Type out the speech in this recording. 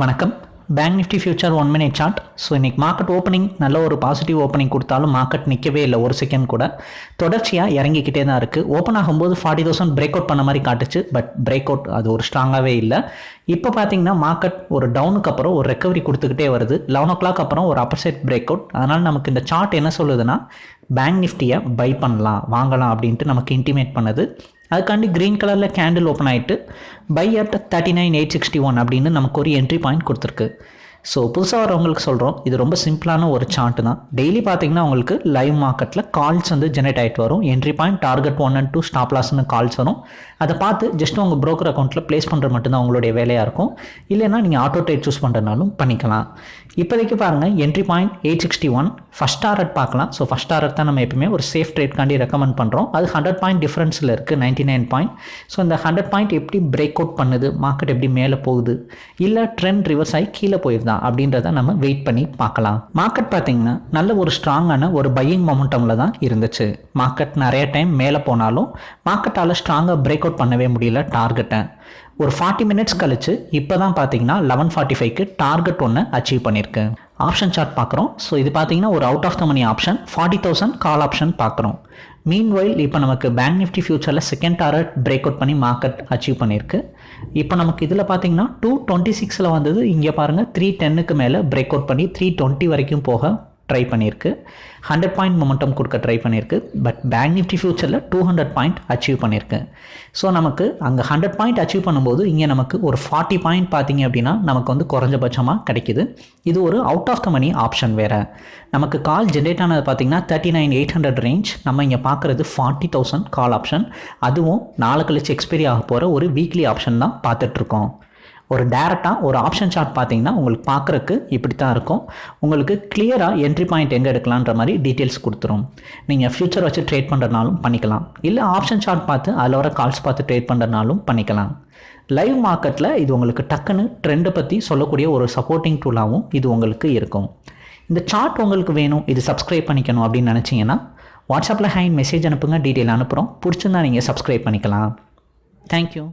வணக்கம். Bank nifty future one minute chart so இன்றைக்கி market opening நல்ல ஒரு பாசிட்டிவ் ஓப்பனிங் கொடுத்தாலும் மார்க்கெட் நிற்கவே இல்லை ஒரு செகண்ட் கூட. தொடர்ச்சியாக இறங்கிக்கிட்டே தான் இருக்குது ஓப்பன் ஆகும்போது ஃபார்ட்டி தௌசண்ட் பிரேக் அவுட் பண்ண மாதிரி காட்டுச்சு. பட் பிரேக் அவுட் அது ஒரு ஸ்ட்ராங்காகவே இல்லை. இப்போ பார்த்தீங்கன்னா மார்க்கெட் ஒரு டவுனுக்கு அப்புறம் ஒரு ரெக்கவரி கொடுத்துக்கிட்டே வருது. லெவன் ஓ கிளாக் அப்புறம் ஒரு அப்பர்சைட் பிரேக் அவுட் அதனால் நமக்கு இந்த சார்ட் என்ன சொல்லுதுன்னா பேங்க் நிஃப்டியை பை பண்ணலாம் வாங்கலாம் அப்படின்ட்டு நமக்கு இன்டிமேட் பண்ணுது. அதுக்காண்டி க்ரீன் கலரில் கேண்டில் ஓப்பன் ஆகிட்டு buy at thirty nine eight sixty one அப்படின்னு நமக்கு ஒரு என்ட்ரி பாயிண்ட் கொடுத்துருக்கு. ஸோ புதுசாக வரவங்களுக்கு சொல்கிறோம் இது ரொம்ப சிம்பிளான ஒரு சார்ட் தான். டெய்லி பார்த்தீங்கன்னா உங்களுக்கு லைவ் மார்க்கெட்டில் கால்ஸ் வந்து ஜெனரேட் ஆகிட்டு வரும். Entry point target one and two stop லாஸ்னு calls வரும். அதை பார்த்து ஜஸ்ட் உங்கள் ப்ரோக்கர் அக்கௌண்ட்டில் ப்ளேஸ் பண்ணுற மட்டும்தான் உங்களுடைய வேலையாக இருக்கும். இல்லைன்னா நீங்கள் ஆட்டோ ட்ரேட் சூஸ் பண்ணுறதுனாலும் பண்ணிக்கலாம். இப்போதைக்கு பாருங்கள் entry point eight sixty one first target பார்க்கலாம். ஸோ ஃபஸ்ட் டாரட் தான் நம்ம எப்பவுமே ஒரு சேஃப் ட்ரேட்காண்டி ரெக்கமெண்ட் பண்ணுறோம் அது ஹண்ட்ரட் பாயிண்ட் டிஃப்ரென்ஸில் இருக்குது நைன்டி நைன் பாயிண்ட் ஸோ இந்த ஹண்ட்ரட் பாயிண்ட் எப்படி பிரேக் அவுட் பண்ணுது மார்க்கெட் எப்படி மேலே போகுது இல்லை ட்ரெண்ட் ரிவர்ஸ் ஆகி கீழே போயிருதா அப்படின்றத நம்ம வெயிட் பண்ணி பார்க்கலாம். மார்க்கெட் பார்த்தீங்கன்னா நல்ல ஒரு ஸ்ட்ராங்கான ஒரு பையிங் மொமெண்டமில் தான் இருந்துச்சு. மார்க்கெட் நிறைய டைம் மேலே போனாலும் மார்க்கெட்டால் ஸ்ட்ராங்காக பிரேக் அவுட் பண்ணவே முடியல டார்கெட்டை ஒரு ஃபார்ட்டி மினிட்ஸ் கழிச்சு இப்போ தான் பார்த்தீங்கன்னா லெவன் ஃபார்ட்டி ஃபைவ்க்கு டார்கெட் ஒன்று அச்சீவ் பண்ணியிருக்கு. ஆப்ஷன் சார்ட் பார்க்குறோம். ஸோ இது பார்த்தீங்கன்னா ஒரு out of the money option forty thousand call option பார்க்குறோம். மீன் வைல் இப்போ நமக்கு பேங்க் நிஃப்டி ஃபியூச்சரில் செகண்ட் டாரட் பிரேக் அவுட் பண்ணி மார்க்கெட் அச்சீவ் பண்ணியிருக்கு. இப்போ நமக்கு இதில் பார்த்தீங்கன்னா டூ டுவெண்ட்டி சிக்ஸில் வந்தது. இங்கே பாருங்கள் த்ரீ டென்னுக்கு மேலே பிரேக் அவுட் பண்ணி த்ரீ டுவெண்ட்டி வரைக்கும் போக ட்ரை பண்ணியிருக்கு ஹண்ட்ரட் பாயிண்ட் மொமெண்டம் கொடுக்க ட்ரை பண்ணியிருக்கு பட் பேங்க் நிஃப்டி ஃபியூச்சரில் டூ ஹண்ட்ரட் பாயிண்ட் அச்சீவ் பண்ணியிருக்கு ஸோ நமக்கு அங்கே ஹண்ட்ரட் பாயிண்ட் அச்சீவ் பண்ணும்போது இங்கே நமக்கு ஒரு ஃபார்ட்டி பாயிண்ட் பார்த்தீங்க அப்படின்னா நமக்கு வந்து குறைஞ்சபட்சமாக கிடைக்கிது. இது ஒரு out of the money option வேறு. நமக்கு கால் ஜென்ரேட் ஆனது பார்த்தீங்கன்னா thirty nine eight hundred range நம்ம இங்கே பார்க்குறது ஃபார்ட்டி தௌசண்ட் கால் ஆப்ஷன் அதுவும் நாலு கழிச்சு எக்ஸ்பைரி ஆக போகிற ஒரு வீக்லி ஆப்ஷன் தான் பார்த்துட்ருக்கோம் ஒரு டேரெக்டாக ஒரு ஆப்ஷன் சார்ட் பார்த்தீங்கன்னா உங்களுக்கு பார்க்குறக்கு இப்படி தான் இருக்கும். உங்களுக்கு கிளியராக என்ட்ரி பாயிண்ட் எங்கே எடுக்கலான்ற மாதிரி டீட்டெயில்ஸ் கொடுத்துரும். நீங்கள் ஃப்யூச்சர் வச்சு ட்ரேட் பண்ணுறனாலும் பண்ணிக்கலாம். இல்லை ஆப்ஷன் சார்ட் பார்த்து அதில் வர கால்ஸ் பார்த்து ட்ரேட் பண்ணுறனாலும் பண்ணிக்கலாம். லைவ் மார்க்கெட்டில் இது உங்களுக்கு டக்குன்னு ட்ரெண்டை பற்றி சொல்லக்கூடிய ஒரு சப்போர்ட்டிங் டூலாகவும் இது உங்களுக்கு இருக்கும். இந்த சார்ட் உங்களுக்கு வேணும். இது சப்ஸ்கிரைப் பண்ணிக்கணும் அப்படின்னு நினச்சிங்கன்னா வாட்ஸ்அப்பில் ஹேண்ட் மெசேஜ் அனுப்புங்க டீட்டெயில் அனுப்புகிறோம் பிடிச்சிருந்தா நீங்கள் சப்ஸ்கிரைப் பண்ணிக்கலாம். தேங்க்யூ